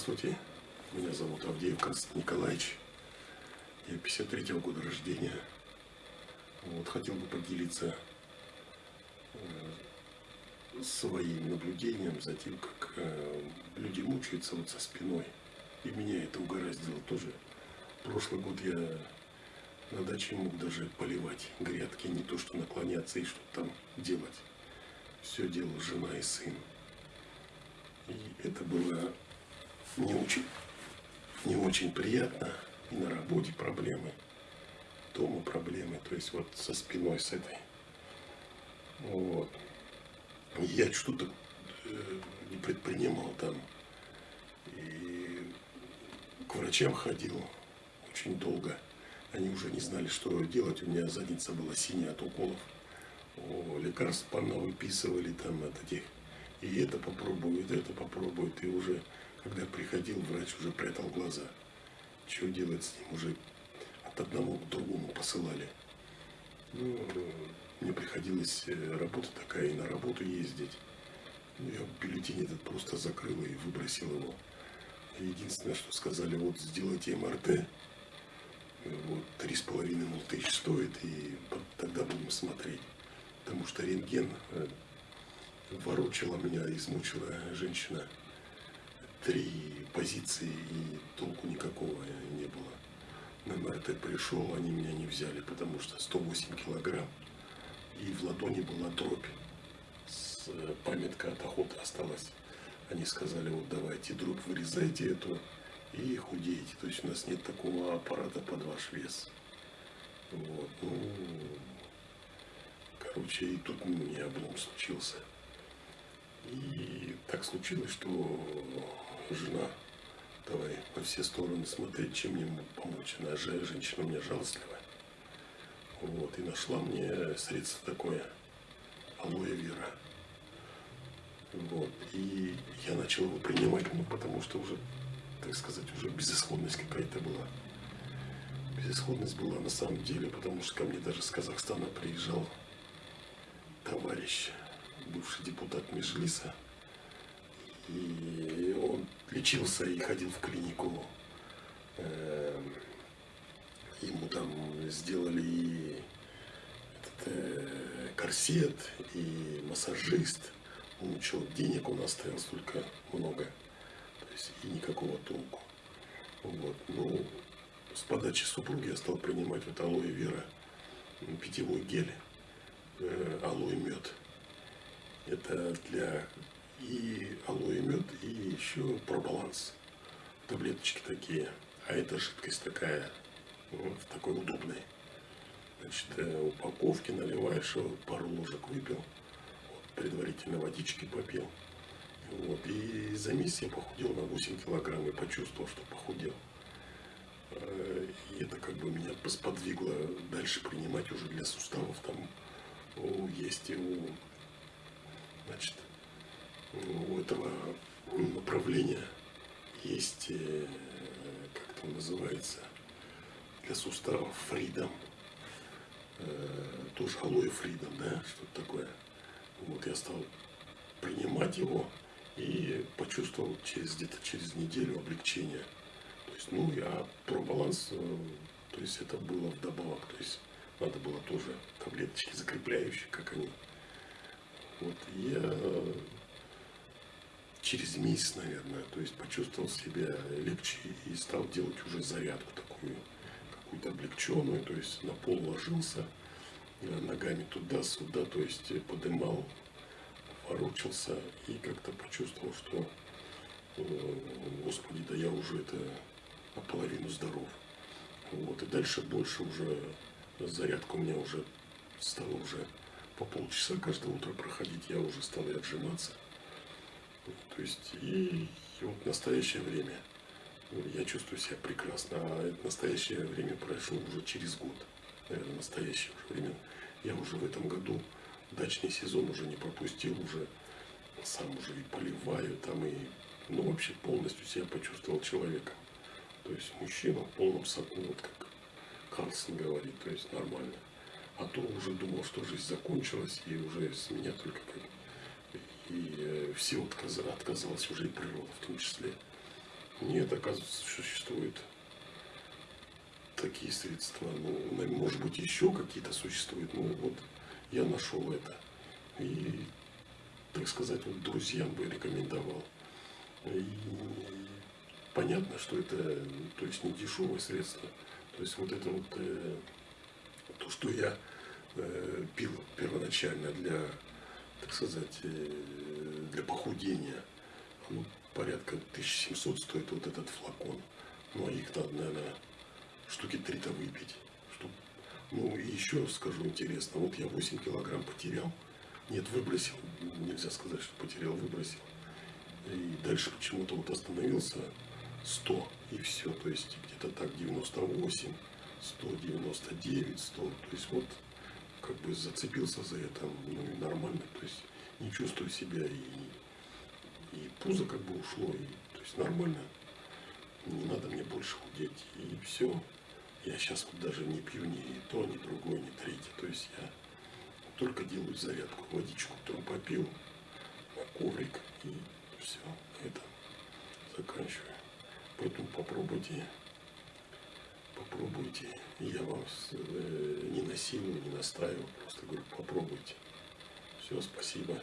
Здравствуйте, меня зовут Авдеев Константин Николаевич. Я 53-го года рождения. Вот, хотел бы поделиться э, своим наблюдением за тем, как э, люди мучаются вот со спиной. И меня это угораздило тоже. Прошлый год я на даче мог даже поливать грядки, не то что наклоняться и что-то там делать. Все делала жена и сын. И это было не очень, не очень приятно. И на работе проблемы, дома проблемы. То есть вот со спиной с этой. Вот. Я что-то э, не предпринимал там. И к врачам ходил очень долго. Они уже не знали, что делать. У меня задница была синяя от уколов. О, лекарств выписывали там от этих. И это попробует, это попробует. И уже когда приходил, врач уже прятал глаза. Что делать с ним? Уже от одного к другому посылали. Ну, мне приходилось э, работа такая, и на работу ездить. Ну, я бюллетень этот просто закрыл и выбросил его. Единственное, что сказали, вот сделайте МРТ. Вот, три с половиной мол, тысяч стоит, и тогда будем смотреть. Потому что рентген э, ворочала меня, измучила женщина три позиции и толку никакого не было. На МРТ пришел, они меня не взяли, потому что 108 килограмм. И в ладони была дробь. С, э, памятка от охоты осталась. Они сказали, вот давайте дробь вырезайте эту и худеете. То есть у нас нет такого аппарата под ваш вес. Вот, ну, короче, и тут мне облом случился. И так случилось, что жена, давай по все стороны смотреть, чем мне помочь. Она же женщина у меня жалостливая. Вот, и нашла мне средство такое, алоэ вера. Вот, и я начал его принимать, ну, потому что уже, так сказать, уже безысходность какая-то была. Безысходность была на самом деле, потому что ко мне даже с Казахстана приезжал товарищ, бывший депутат Межлиса, и он лечился и ходил в клинику. Эм, ему там сделали и этот, э, корсет, и массажист. Он ничего, денег он оставил столько много. То есть и никакого толку. Вот. Ну, с подачи супруги я стал принимать вот алоэ вера, питьевой гель, э, алоэ мед. Это для и алоэ мед, и еще пробаланс. Таблеточки такие. А это жидкость такая, вот, такой удобной. Значит, э, упаковки наливаешь, вот, пару ложек выпил, вот, предварительно водички попил. Вот, и за месяц я похудел на 8 килограмм и почувствовал, что похудел. Э, и это как бы меня сподвигло дальше принимать уже для суставов. Там есть у, значит, у этого направления есть, э, как это называется, для суставов фридом. Э, тоже алоэ фридом, да, что-то такое. Вот я стал принимать его и почувствовал через где-то через неделю облегчение. То есть, ну, я про баланс, э, то есть это было вдобавок, то есть надо было тоже таблеточки закрепляющие, как они. Вот я через месяц, наверное, то есть почувствовал себя легче и стал делать уже зарядку такую, какую-то облегченную, то есть на пол ложился, э, ногами туда-сюда, то есть подымал, ворочался и как-то почувствовал, что, э, господи, да я уже это наполовину здоров. Вот, и дальше больше уже зарядка у меня уже стала уже по полчаса каждое утро проходить, я уже стал и отжиматься. То есть и, и вот настоящее время я чувствую себя прекрасно. А это настоящее время прошло уже через год. Наверное, настоящее уже время. Я уже в этом году дачный сезон уже не пропустил, уже сам уже и поливаю там и ну вообще полностью себя почувствовал человеком. То есть мужчина в полном соку, вот как Карлсон говорит, то есть нормально. А то уже думал, что жизнь закончилась, и уже с меня только как и э, все отказалось уже и природа в том числе. Нет, оказывается, существует такие средства. Ну, может быть, еще какие-то существуют. Ну, вот я нашел это. И, так сказать, вот друзьям бы рекомендовал. И понятно, что это, то есть, не дешевое средство. То есть, вот это вот, э, то, что я э, пил первоначально для, так сказать, э, для похудения, ну, порядка 1700 стоит вот этот флакон. Ну, а их надо, наверное, штуки три-то выпить. Чтоб... Ну, и еще скажу интересно, вот я 8 килограмм потерял. Нет, выбросил. Нельзя сказать, что потерял, выбросил. И дальше почему-то вот остановился 100 и все. То есть где-то так 98, 199, 100. То есть вот как бы зацепился за это, ну и нормально. То есть не чувствую себя и, и пузо как бы ушло. И, то есть нормально. Не надо мне больше худеть. И все. Я сейчас вот даже не пью ни то, ни другое, ни третье. То есть я только делаю зарядку, водичку утром попил, коврик и все, это заканчиваю. Поэтому попробуйте, попробуйте. Я вас э, не насилую, не настаиваю, просто говорю, попробуйте. Все, спасибо.